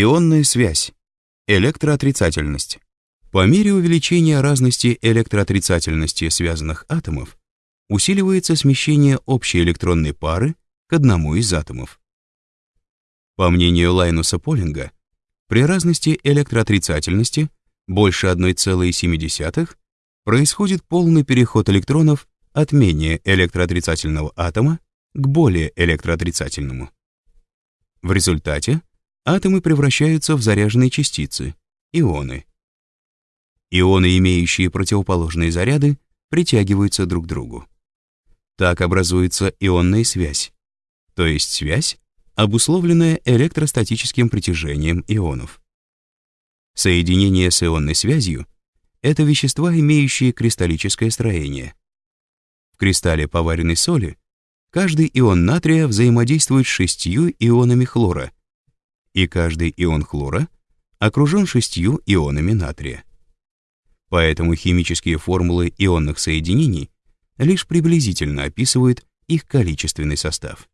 Ионная связь. Электроотрицательность. По мере увеличения разности электроотрицательности связанных атомов усиливается смещение общей электронной пары к одному из атомов. По мнению Лайнуса Полинга, при разности электроотрицательности больше 1,7 происходит полный переход электронов от менее электроотрицательного атома к более электроотрицательному. В результате атомы превращаются в заряженные частицы, ионы. Ионы, имеющие противоположные заряды, притягиваются друг к другу. Так образуется ионная связь, то есть связь, обусловленная электростатическим притяжением ионов. Соединение с ионной связью — это вещества, имеющие кристаллическое строение. В кристалле поваренной соли каждый ион натрия взаимодействует с шестью ионами хлора, и каждый ион хлора окружен шестью ионами натрия. Поэтому химические формулы ионных соединений лишь приблизительно описывают их количественный состав.